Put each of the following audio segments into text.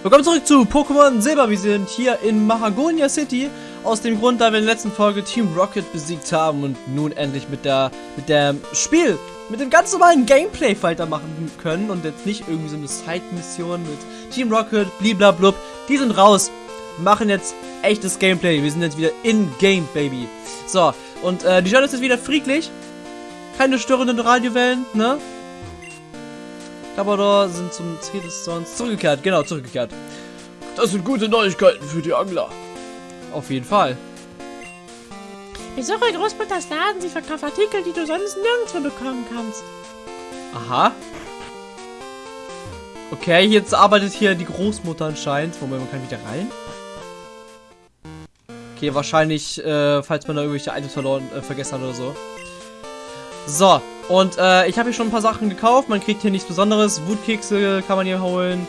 Willkommen zurück zu Pokémon Silber. Wir sind hier in Mahagonia City. Aus dem Grund, da wir in der letzten Folge Team Rocket besiegt haben und nun endlich mit der mit dem Spiel, mit dem ganz normalen Gameplay weitermachen können und jetzt nicht irgendwie so eine Side-Mission mit Team Rocket, bliblablub. Die sind raus, machen jetzt echtes Gameplay. Wir sind jetzt wieder in Game, Baby. So, und äh, die Stadt ist jetzt wieder friedlich. Keine störenden Radiowellen, ne? Labrador sind zum Tredestons zurückgekehrt. Genau, zurückgekehrt. Das sind gute Neuigkeiten für die Angler. Auf jeden Fall. Besuche Großmutters Laden, sie verkauft Artikel, die du sonst nirgendwo bekommen kannst. Aha. Okay, jetzt arbeitet hier die Großmutter anscheinend. Moment, man kann wieder rein. Okay, wahrscheinlich, äh, falls man da irgendwelche Items verloren, äh, vergessen hat oder so. So, und äh, ich habe hier schon ein paar Sachen gekauft. Man kriegt hier nichts Besonderes. Wutkekse kann man hier holen.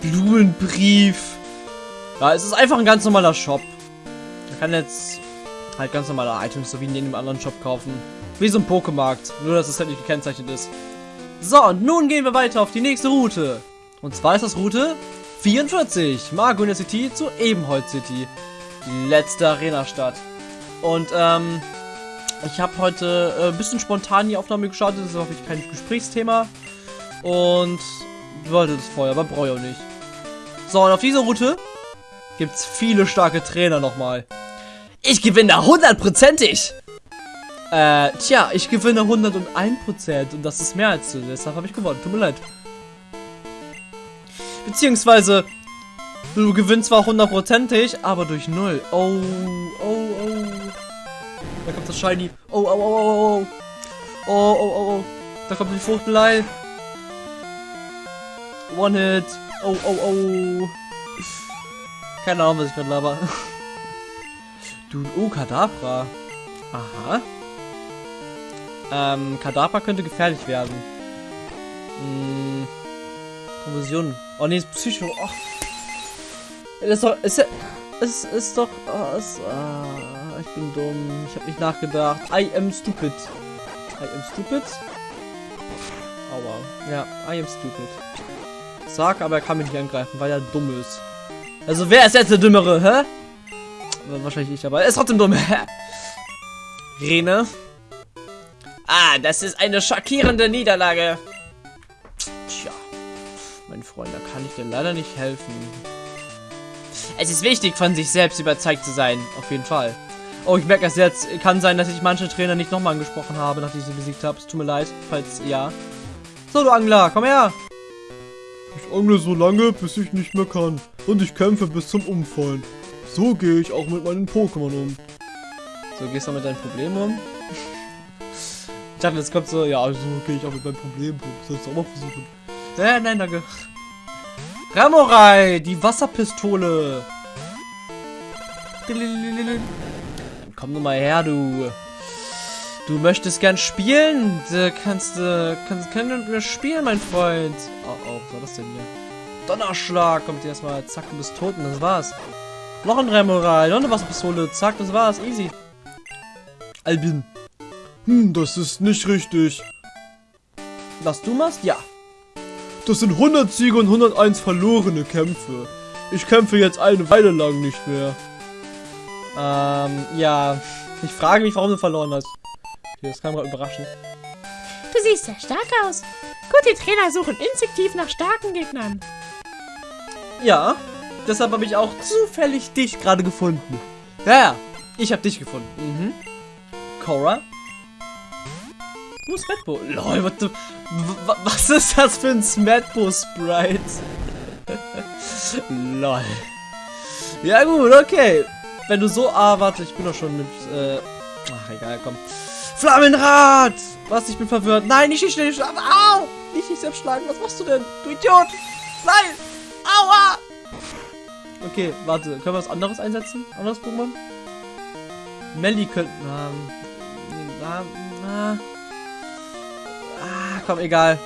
Blumenbrief. Ja, es ist einfach ein ganz normaler Shop. Man kann jetzt halt ganz normale Items, so wie in jedem anderen Shop kaufen. Wie so ein Pokémarkt. Nur, dass es halt nicht gekennzeichnet ist. So, und nun gehen wir weiter auf die nächste Route. Und zwar ist das Route 44. Margonia City zu Ebenholz City. Die letzte Arena-Stadt. Und, ähm, ich habe heute äh, ein bisschen spontan die Aufnahme gestartet, das ist auch kein Gesprächsthema. Und wollte das vorher, aber brauche ich auch nicht. So, und auf dieser Route gibt es viele starke Trainer nochmal. Ich gewinne hundertprozentig! Äh, tja, ich gewinne 101% und das ist mehr als du, deshalb habe ich gewonnen. Tut mir leid. Beziehungsweise, du gewinnst zwar hundertprozentig, aber durch null. Oh, oh. Da kommt das Shiny. Oh, oh, oh, oh, oh. Oh, oh, oh, oh. Da kommt die Fruchtelei. One Hit. Oh, oh, oh. Keine Ahnung, was ich gerade laber. Du, oh, Kadabra. Aha. Ähm, Kadabra könnte gefährlich werden. Hm. Konfusion. Oh, nee, ist Psycho. Oh. Das ist doch, ist, ist, ist doch, oh, ist, ah, ich bin dumm. Ich habe nicht nachgedacht. I am stupid. I am stupid? Aua. Ja, I am stupid. Sag, aber er kann mich nicht angreifen, weil er dumm ist. Also wer ist jetzt der Dümmere, hä? Wahrscheinlich ich, aber er ist trotzdem dumm. Rene. Ah, das ist eine schockierende Niederlage. Tja, mein Freund, da kann ich dir leider nicht helfen. Es ist wichtig, von sich selbst überzeugt zu sein. Auf jeden Fall. Oh, ich merke es jetzt. Kann sein, dass ich manche Trainer nicht nochmal angesprochen habe, nachdem ich sie besiegt habe. Es tut mir leid, falls ja. So, du Angler, komm her. Ich angle so lange, bis ich nicht mehr kann. Und ich kämpfe bis zum Umfallen. So gehe ich auch mit meinen Pokémon um. So gehst du mit deinen Problemen um? ich dachte, jetzt kommt so, ja, so gehe ich auch mit meinen Problemen um. Sollst du auch mal versuchen? Äh, nein, danke. Ramorai, die Wasserpistole. Komm nur mal her, du. Du möchtest gern spielen? Du kannst, äh, kannst, kannst mit mir spielen, mein Freund. Oh, oh, was war das denn hier? Donnerschlag kommt erstmal. Zack, du bist tot und das war's. Noch ein Remoral, noch eine Wasserpistole. Zack, das war's. Easy. Albin. Hm, das ist nicht richtig. Was du machst? Ja. Das sind 100 Siege und 101 verlorene Kämpfe. Ich kämpfe jetzt eine Weile lang nicht mehr. Ähm, ja. Ich frage mich, warum du verloren hast. Okay, das kam gerade überraschend. Du siehst sehr stark aus. Gute Trainer suchen instinktiv nach starken Gegnern. Ja, deshalb habe ich auch zufällig dich gerade gefunden. Ja, ja, ich habe dich gefunden. Mhm. Cora? Wo ist Smetbo? Lol, what the, was ist das für ein Smetbo-Sprite? Lol. Ja gut, okay. Wenn du so... Ah, warte, ich bin doch schon mit... Äh, ach, egal, komm. Flammenrad! Was, ich bin verwirrt. Nein, nicht dich schnell schlagen. Au! Nicht dich selbst schlagen. Was machst du denn? Du Idiot! Nein! Aua! Okay, warte. Können wir was anderes einsetzen? Anderes Pokémon? Melly könnten... Ah, ah, komm, egal.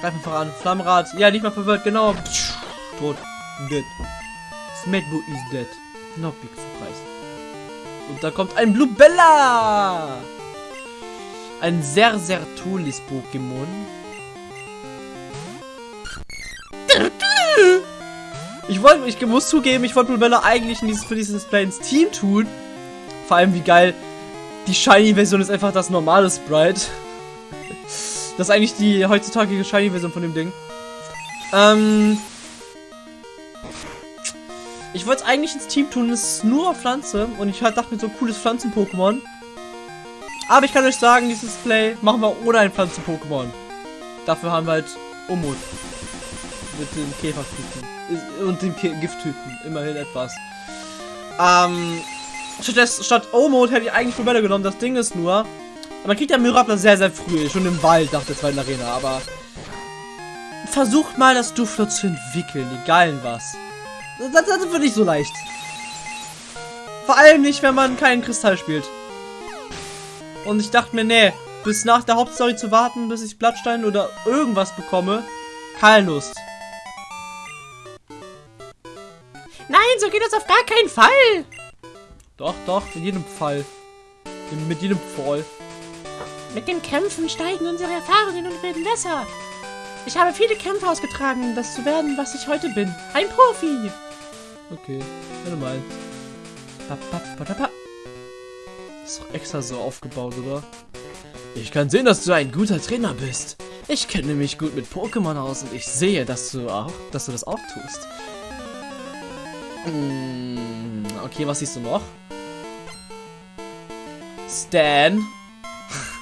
Greif einfach an. Flammenrad. Ja, nicht mal verwirrt. Genau. Tot. Dead. Smetbo is dead. No big surprise. Und da kommt ein Blubella. Ein sehr, sehr tolles Pokémon. wollte, ich muss zugeben, ich wollte Blubella eigentlich in dieses, für dieses Display ins Team tun. Vor allem, wie geil. Die Shiny-Version ist einfach das normale Sprite. Das ist eigentlich die heutzutage Shiny-Version von dem Ding. Ähm. Ich wollte es eigentlich ins Team tun, es ist nur Pflanze. Und ich halt dachte mir so cooles Pflanzen-Pokémon. Aber ich kann euch sagen, dieses Display machen wir ohne ein Pflanzen-Pokémon. Dafür haben wir halt Umut. Mit den Käfertypen. Und den Gifttypen. Immerhin etwas. Ähm. Statt, statt O-Mode hätte ich eigentlich Probleme genommen. Das Ding ist nur, man kriegt ja Myrapler sehr, sehr früh. Schon im Wald nach der zweiten Arena. Aber versucht mal das Duflo zu entwickeln. Egal was. Das, das wird nicht so leicht. Vor allem nicht, wenn man keinen Kristall spielt. Und ich dachte mir, nee, bis nach der Hauptstory zu warten, bis ich Blattstein oder irgendwas bekomme, keine Lust. Nein, so geht das auf gar keinen Fall. Doch, doch, in jedem Fall. In, mit jedem Fall. Mit dem Kämpfen steigen unsere Erfahrungen und werden besser. Ich habe viele Kämpfe ausgetragen, um das zu werden, was ich heute bin. Ein Profi. Okay, pa, pa. Ist doch extra so aufgebaut, oder? Ich kann sehen, dass du ein guter Trainer bist. Ich kenne mich gut mit Pokémon aus und ich sehe, dass du auch, dass du das auch tust. Hm, okay, was siehst du noch? Stan.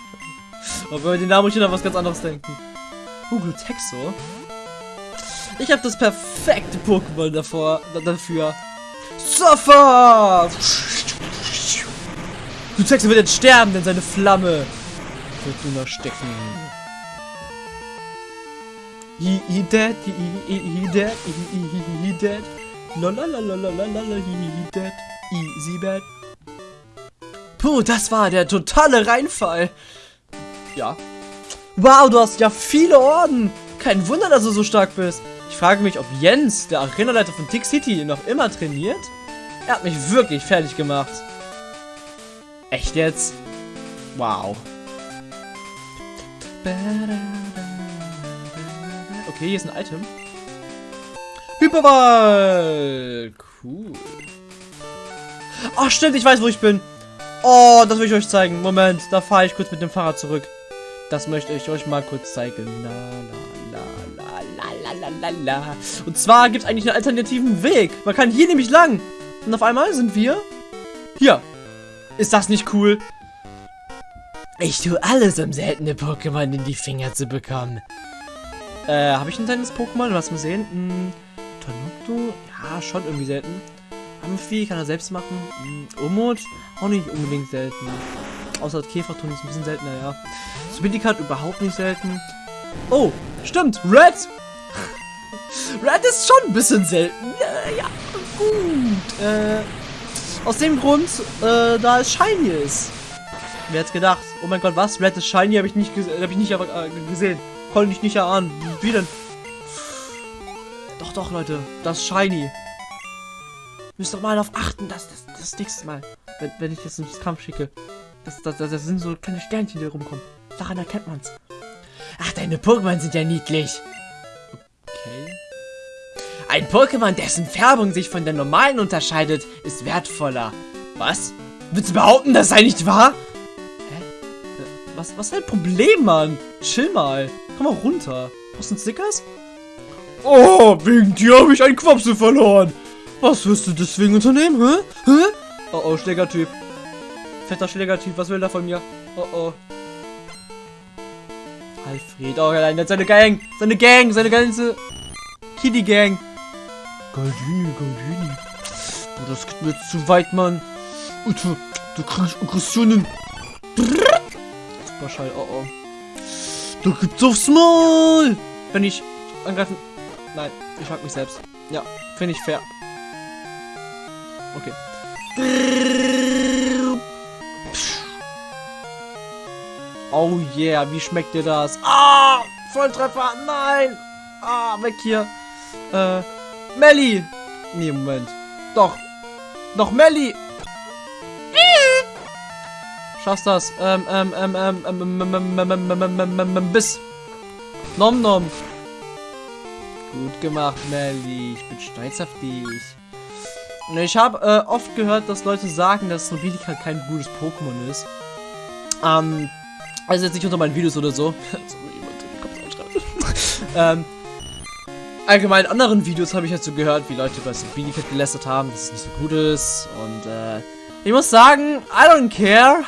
Obwohl wir den Namen schon an was ganz anderes denken. Google Texo. Ich habe das perfekte Pokémon davor, dafür. Suffer! Du Texo wird jetzt sterben, denn seine Flamme wird nur noch stecken. He, he dead, he, he, he dead, he, he, he, he dead. Lalalalalalala, he, he dead. Easy bad. Puh, das war der totale Reinfall. Ja. Wow, du hast ja viele Orden. Kein Wunder, dass du so stark bist. Ich frage mich, ob Jens, der Arenaleiter von Tick City, noch immer trainiert. Er hat mich wirklich fertig gemacht. Echt jetzt? Wow. Okay, hier ist ein Item. Hyperball! Cool. Ach, stimmt, ich weiß, wo ich bin. Oh, das will ich euch zeigen. Moment, da fahre ich kurz mit dem Fahrrad zurück. Das möchte ich euch mal kurz zeigen. La, la, la, la, la, la, la, la. Und zwar gibt es eigentlich einen alternativen Weg. Man kann hier nämlich lang. Und auf einmal sind wir hier. Ist das nicht cool? Ich tue alles, um seltene Pokémon in die Finger zu bekommen. Äh, habe ich ein seltenes Pokémon? Was mal sehen? Hm, Tanukto? Ja, schon irgendwie selten. Amphi kann er selbst machen. Hm, Umut? Auch nicht unbedingt selten. Außer Käferton ist ein bisschen seltener, ja. Spindicat überhaupt nicht selten. Oh, stimmt. Red! Red ist schon ein bisschen selten. Äh, ja, gut. Äh, aus dem Grund, äh, da es shiny ist. Wer hätte gedacht? Oh mein Gott, was? Red ist shiny? Habe ich nicht, hab ich nicht äh, gesehen. Konnte ich nicht erahnen. Wie denn? Doch, doch, Leute. Das ist shiny. Müsst doch mal darauf achten, dass das, das nächste Mal, wenn, wenn ich das ins Kampf schicke, das, das, das, das sind so kleine Sternchen, die rumkommen. Daran erkennt man's. Ach, deine Pokémon sind ja niedlich. Ein Pokémon, dessen Färbung sich von der normalen unterscheidet, ist wertvoller. Was? Willst du behaupten, das sei nicht wahr? Hä? Äh, Was, was ist dein Problem, Mann? Chill mal. Komm mal runter. Brauchst du einen Snickers? Oh, wegen dir habe ich einen Quapsel verloren. Was wirst du deswegen unternehmen, hä? Hä? Oh, oh, Schlägertyp. Fetter Schlägertyp, was will er von mir? Oh, oh. Alfred, oh nein, der seine Gang. Seine Gang, seine ganze Kitty-Gang. Galdini, Galdini. Oh, das geht mir zu weit, Mann. Alter, da krieg ich Aggressionen. Superschall, oh oh. Da gibt's aufs Maul. Wenn ich angreifen... Nein, ich mag mich selbst. Ja, finde ich fair. Okay. Oh yeah, wie schmeckt dir das? Ah, Volltreffer, nein. Ah, weg hier. Äh, Melli. Nee, Moment. Doch. Noch Melli. Schaffst das. Ähm, ähm, ähm, ähm, ähm, bis. Nom nom. Gut gemacht, Melly. Ich bin stolz auf dich. Ich habe äh, oft gehört, dass Leute sagen, dass Nobilika kein gutes Pokémon ist. Ähm, also jetzt nicht unter meinen Videos oder so. ähm, allgemein in anderen Videos habe ich so gehört, wie Leute über Nobilika gelästert haben, dass es nicht so gut ist. Und äh, ich muss sagen, I don't care.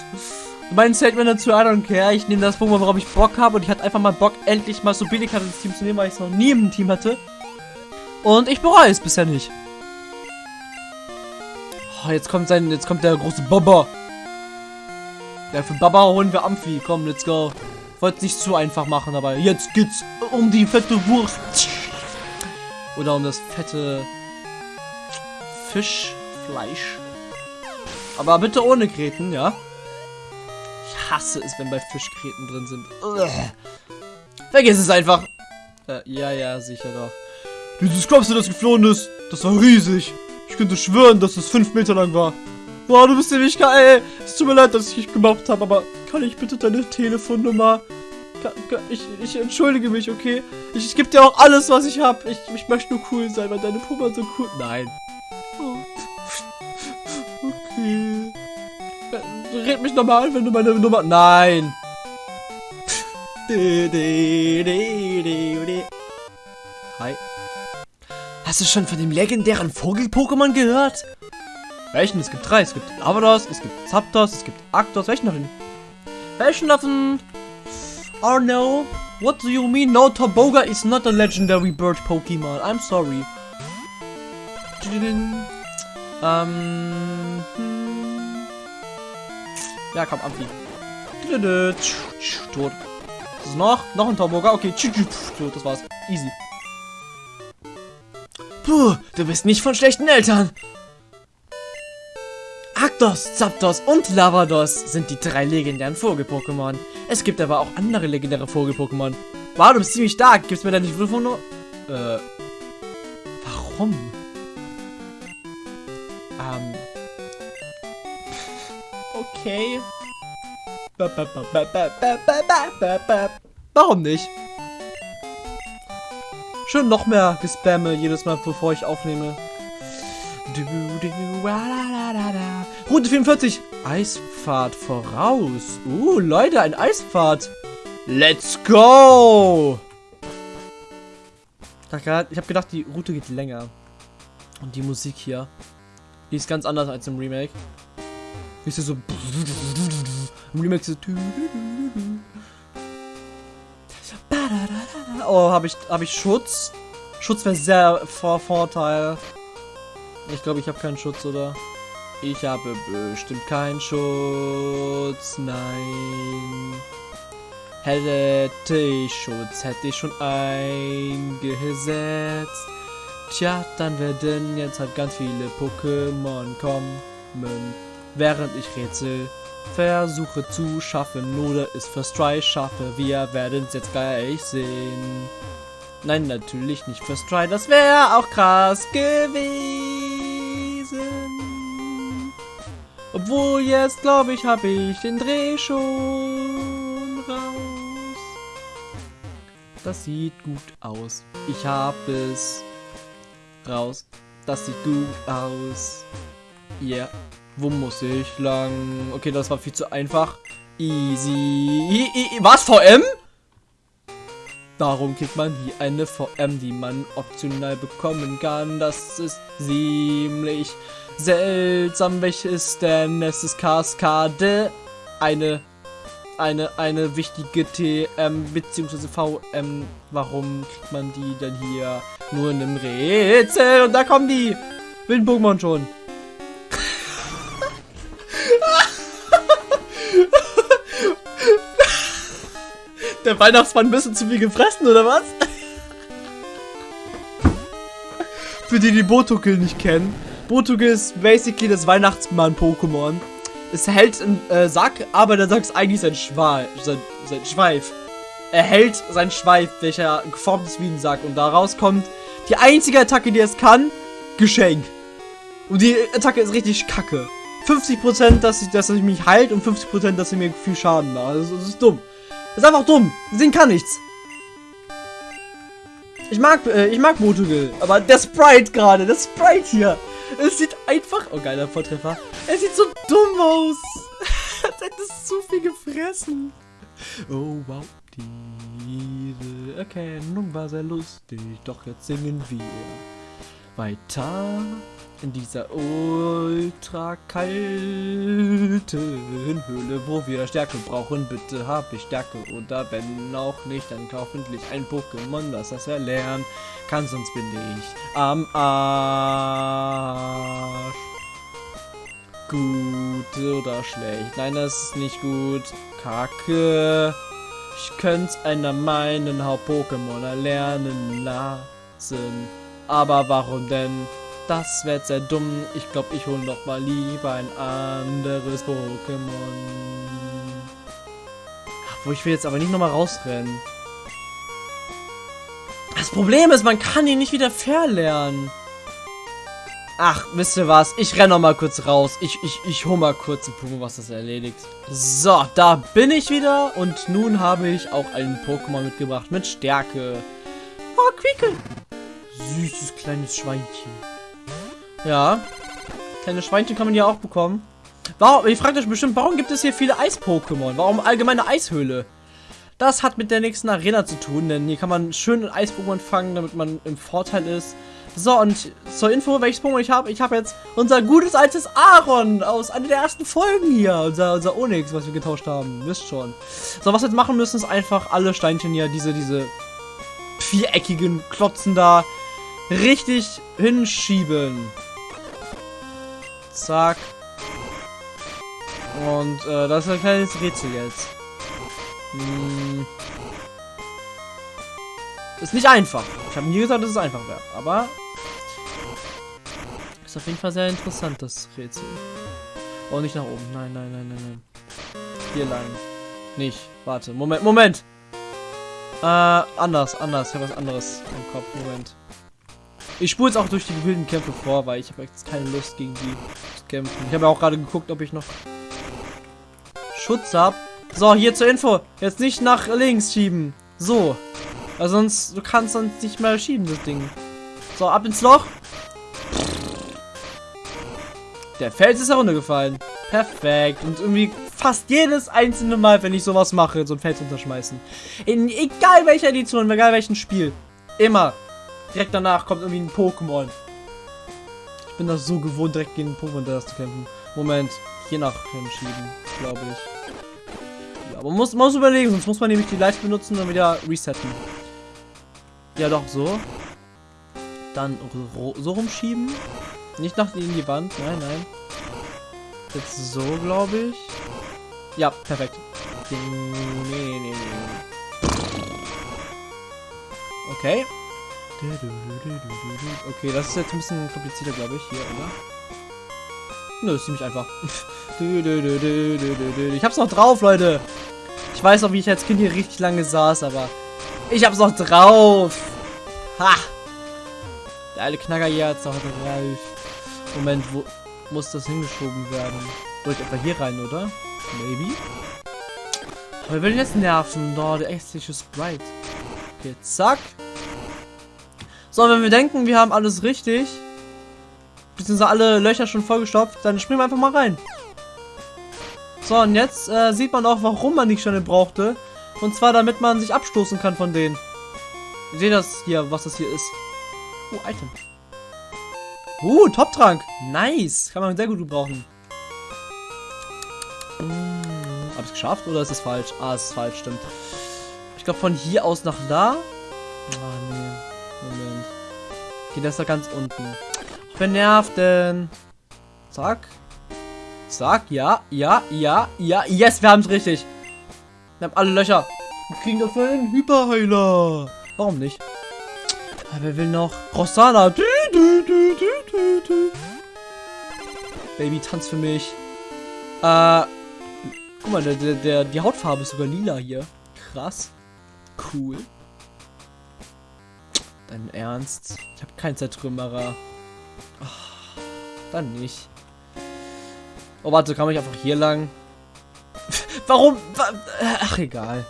mein Statement dazu, I don't care. Ich nehme das Pokémon, worauf ich Bock habe. Und ich hatte einfach mal Bock, endlich mal Nobilika ins Team zu nehmen, weil ich es noch nie im Team hatte. Und ich bereue es bisher nicht. Oh, jetzt kommt sein, jetzt kommt der große Baba. Ja, für Baba holen wir Amphi. Komm, let's go. Wollte nicht zu einfach machen, aber jetzt geht's um die fette Wurst. Oder um das fette Fischfleisch. Aber bitte ohne Gräten, ja? Ich hasse es, wenn bei Fisch Gräten drin sind. Ugh. Vergiss es einfach. Äh, ja, ja, sicher doch. Dieses Klopse, das geflohen ist, das war riesig. Ich könnte schwören, dass es fünf Meter lang war. Boah, du bist nämlich geil. Es tut mir leid, dass ich dich gemobbt habe, aber kann ich bitte deine Telefonnummer? Ich, ich entschuldige mich, okay? Ich, ich gebe dir auch alles, was ich habe. Ich, ich möchte nur cool sein, weil deine Puma so cool... Nein. Oh. Okay. Red mich nochmal an, wenn du meine Nummer... Nein. Hi. Hast du schon von dem legendären Vogel-Pokémon gehört? Welchen? Es gibt drei. Es gibt Lavados, es gibt Zapdos, es gibt Arctos. Welchen davon? Welchen davon? Oh no. What do you mean? No, Toboga is not a legendary bird Pokemon. I'm sorry. Ähm. hm. Ja, komm, Amphi. Tot. Was ist noch? Noch ein Toboga? Okay. Tot, das war's. Easy. Puh, du bist nicht von schlechten Eltern. Arctos, Zapdos und Lavados sind die drei legendären Vogel-Pokémon. Es gibt aber auch andere legendäre Vogel-Pokémon. Wow, du bist ziemlich stark. Gibst mir da nicht Wurfwunder? Äh. Warum? Ähm. Okay. Warum nicht? Schön noch mehr Gespamme jedes Mal, bevor ich aufnehme. Du, du. Route 44. Eisfahrt voraus. Uh, Leute, ein Eisfahrt. Let's go. Ich habe gedacht, die Route geht länger. Und die Musik hier, die ist ganz anders als im Remake. Ist so... Im Remake so... Oh, habe ich, hab ich Schutz? Schutz wäre sehr vor Vorteil. Ich glaube, ich habe keinen Schutz, oder? Ich habe bestimmt keinen Schutz. Nein. Hätte ich Schutz, hätte ich schon eingesetzt. Tja, dann werden jetzt halt ganz viele Pokémon kommen, während ich Rätsel versuche zu schaffen oder es für Try schaffe. Wir werden es jetzt gleich sehen. Nein, natürlich nicht für Try, das wäre auch krass gewesen. Obwohl jetzt, glaube ich, habe ich den Dreh schon raus. Das sieht gut aus. Ich habe es raus. Das sieht gut aus. Yeah. Wo muss ich lang? Okay, das war viel zu einfach. Easy. Was? VM? Darum kriegt man hier eine VM, die man optional bekommen kann. Das ist ziemlich seltsam. Welches denn? Es ist Kaskade. Eine, eine, eine wichtige TM bzw. VM. Warum kriegt man die denn hier nur in einem Rätsel? Und da kommen die wilden Pokémon schon. Der Weihnachtsmann ein bisschen zu viel gefressen, oder was? Für die, die Botokel nicht kennen. Botokel ist basically das Weihnachtsmann-Pokémon. Es hält einen äh, Sack, aber der Sack ist eigentlich sein, Schweif, sein, sein Schweif. Er hält seinen Schweif, welcher geformt ist wie ein Sack. Und daraus kommt die einzige Attacke, die es kann, Geschenk. Und die Attacke ist richtig kacke. 50%, dass, ich, dass er mich heilt und 50%, dass er mir viel Schaden macht. Also, das ist dumm. Das ist einfach dumm. Das Ding kann nichts. Ich mag, äh, ich mag Motogil, aber der Sprite gerade, der Sprite hier, es sieht einfach, oh geiler Volltreffer, es sieht so dumm aus, als hätte es zu viel gefressen. Oh wow, diese Erkennung war sehr lustig, doch jetzt singen wir weiter in dieser ultra kalten Höhle, wo wir Stärke brauchen. Bitte hab ich Stärke oder wenn auch nicht, dann hoffentlich ein Pokémon, das das erlernen kann, sonst bin ich am Arsch. Gut oder schlecht? Nein, das ist nicht gut. Kacke. Ich könnte einer meinen Haupt-Pokémon erlernen lassen. Aber warum denn? Das wird sehr dumm. Ich glaube, ich hole noch mal lieber ein anderes Pokémon. Wo ich will jetzt aber nicht noch mal rausrennen. Das Problem ist, man kann ihn nicht wieder verlernen. Ach, wisst ihr was? Ich renne noch mal kurz raus. Ich, ich, ich hole mal kurz ein Pokémon, was das erledigt. So, da bin ich wieder. Und nun habe ich auch einen Pokémon mitgebracht mit Stärke. Oh, Quickel. Süßes kleines Schweinchen. Ja. Kleine Schweinchen kann man ja auch bekommen. Warum, ihr fragt euch bestimmt, warum gibt es hier viele Eis-Pokémon? Warum allgemeine Eishöhle? Das hat mit der nächsten Arena zu tun, denn hier kann man schön Eis-Pokémon fangen, damit man im Vorteil ist. So, und zur Info, welches Pokémon ich habe. Ich habe jetzt unser gutes altes Aaron aus einer der ersten Folgen hier. Unser, unser Onyx, was wir getauscht haben. Wisst schon. So, was wir jetzt machen müssen, ist einfach alle Steinchen hier, diese, diese viereckigen Klotzen da, richtig hinschieben. Zack. Und äh, das ist ein kleines Rätsel jetzt. Hm. Ist nicht einfach. Ich habe nie gesagt, dass es einfach wäre. Aber ist auf jeden Fall sehr interessant, das Rätsel. Oh, nicht nach oben. Nein, nein, nein, nein, nein. Hier lang. Nicht. Warte. Moment, Moment. Äh, anders, anders. Ich habe was anderes im Kopf. Moment. Ich spule jetzt auch durch die wilden Kämpfe vor, weil ich habe jetzt keine Lust gegen die zu kämpfen. Ich habe ja auch gerade geguckt, ob ich noch Schutz habe. So, hier zur Info. Jetzt nicht nach links schieben. So. Weil sonst, du kannst sonst nicht mehr schieben, das Ding. So, ab ins Loch. Der Fels ist heruntergefallen. Perfekt. Und irgendwie fast jedes einzelne Mal, wenn ich sowas mache, so ein Fels unterschmeißen. In egal welcher Edition, egal welchem Spiel. Immer. Direkt danach kommt irgendwie ein Pokémon. Ich bin das so gewohnt, direkt gegen ein Pokémon das zu kämpfen. Moment. Hier nach hinschieben, glaube ich. Ja, aber man muss, muss überlegen, sonst muss man nämlich die Leiste benutzen und dann wieder resetten. Ja, doch, so. Dann so rumschieben. Nicht nach in die Wand. Nein, nein. Jetzt so, glaube ich. Ja, perfekt. Nee, nee, nee. Okay. Okay, das ist jetzt ein bisschen komplizierter, glaube ich. Hier, oder? Nö, ist ziemlich einfach. Ich hab's noch drauf, Leute. Ich weiß noch, wie ich als Kind hier richtig lange saß, aber ich hab's noch drauf. Ha! Der alte Knacker hier hat's noch drauf. Moment, wo muss das hingeschoben werden? Durch etwa hier rein, oder? Maybe? Aber wir wollen jetzt nerven. Da, der echtliche Sprite. Okay, zack. So, wenn wir denken, wir haben alles richtig, beziehungsweise alle Löcher schon vollgestopft, dann springen wir einfach mal rein. So, und jetzt äh, sieht man auch, warum man die Sterne brauchte. Und zwar, damit man sich abstoßen kann von denen. Ihr seht das hier, was das hier ist. Oh, Item. Uh, Top-Trank. Nice. Kann man sehr gut gebrauchen. Hm, hab ich es geschafft oder ist es falsch? Ah, es ist falsch, stimmt. Ich glaube, von hier aus nach da. Ah, nee. Okay, das ist da ganz unten. Wer nervt denn? Zack. Zack, ja, ja, ja, ja. Yes, wir haben es richtig. Wir haben alle Löcher. Wir kriegen dafür einen Hyperheiler. Warum nicht? Wer will noch? Du. Baby, tanz für mich. Äh. Guck mal, der, der, der, die Hautfarbe ist sogar lila hier. Krass. Cool. Dein Ernst? Ich habe keinen Zertrümmerer. Oh, dann nicht. Oh, warte, kann ich einfach hier lang? Warum? Ach, egal.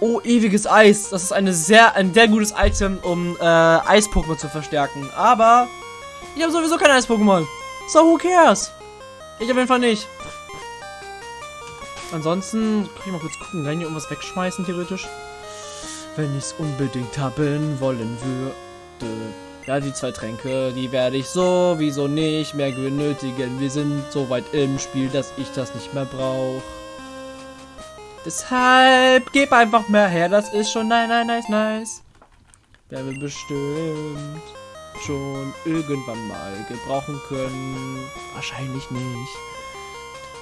Oh, ewiges Eis. Das ist eine sehr, ein sehr gutes Item, um äh, Eis-Pokémon zu verstärken. Aber ich habe sowieso kein Eis-Pokémon. So, who cares? Ich auf jeden Fall nicht. Ansonsten, kann ich mal kurz gucken, kann ich hier irgendwas wegschmeißen, theoretisch? Wenn ich es unbedingt haben wollen würde. Ja, die zwei Tränke, die werde ich sowieso nicht mehr benötigen. Wir sind so weit im Spiel, dass ich das nicht mehr brauche. Deshalb, gib einfach mehr her, das ist schon nice, nice, nice, nice. Werden wir bestimmt schon irgendwann mal gebrauchen können. Wahrscheinlich nicht.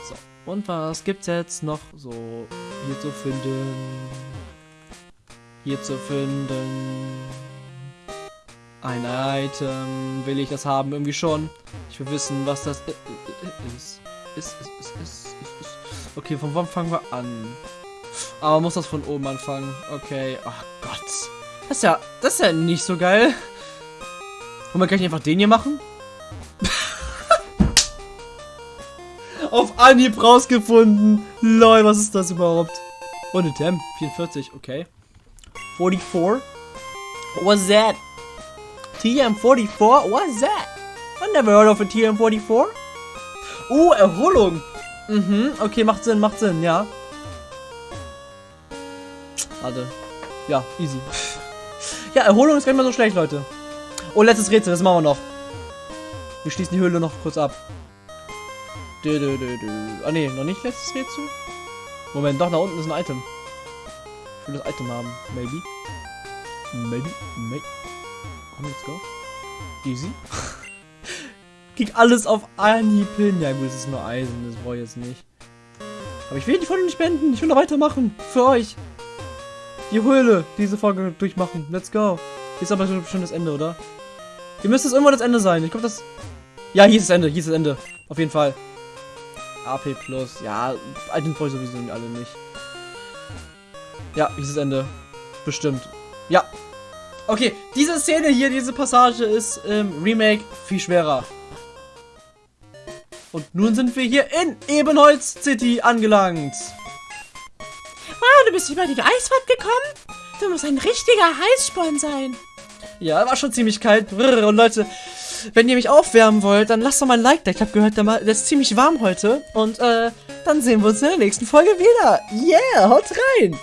So, und was gibt's jetzt noch so hier zu finden? Hier zu finden. Ein Item. Will ich das haben? Irgendwie schon. Ich will wissen, was das ist. Ist, ist, ist, ist, ist. Okay, von wann fangen wir an? Aber man muss das von oben anfangen. Okay. Ach Gott. Das ist ja, das ist ja nicht so geil. Und man kann einfach den hier machen? Auf Anhieb rausgefunden. Lol, was ist das überhaupt? Oh, eine Tem. 44, okay. 44? What's that? TM44? What's that? I never heard of a TM44. Oh, Erholung. Mhm, okay, macht Sinn, macht Sinn, ja. Warte. Ja, easy. Ja, Erholung ist gar nicht mal so schlecht, Leute. Oh, letztes Rätsel, das machen wir noch. Wir schließen die Höhle noch kurz ab. Dö, dö. Ah, nee, noch nicht letztes Rätsel. Moment, doch, da unten ist ein Item. Will das Item haben. Maybe. Maybe. Maybe. Komm, let's go. Easy. Krieg alles auf Anhieb hin. Ja, gut, es ist nur Eisen, das brauche ich jetzt nicht. Aber ich will die Folge nicht beenden. Ich will noch weitermachen. Für euch. Die Höhle, diese Folge durchmachen. Let's go. Hier ist aber schon das Ende, oder? Hier müsste es irgendwo das Ende sein. Ich glaube, das... Ja, hier ist das Ende. Hier ist das Ende. Auf jeden Fall. AP Plus. Ja, brauche ich sowieso alle nicht. Ja, das Ende. Bestimmt. Ja. Okay, diese Szene hier, diese Passage ist im Remake viel schwerer. Und nun sind wir hier in Ebenholz City angelangt. Wow, du bist über die Eiswand gekommen? Du musst ein richtiger Heißsporn sein. Ja, war schon ziemlich kalt. Und Leute, wenn ihr mich aufwärmen wollt, dann lasst doch mal ein Like da. Ich habe gehört, der ist ziemlich warm heute. Und äh, dann sehen wir uns in der nächsten Folge wieder. Yeah, haut rein.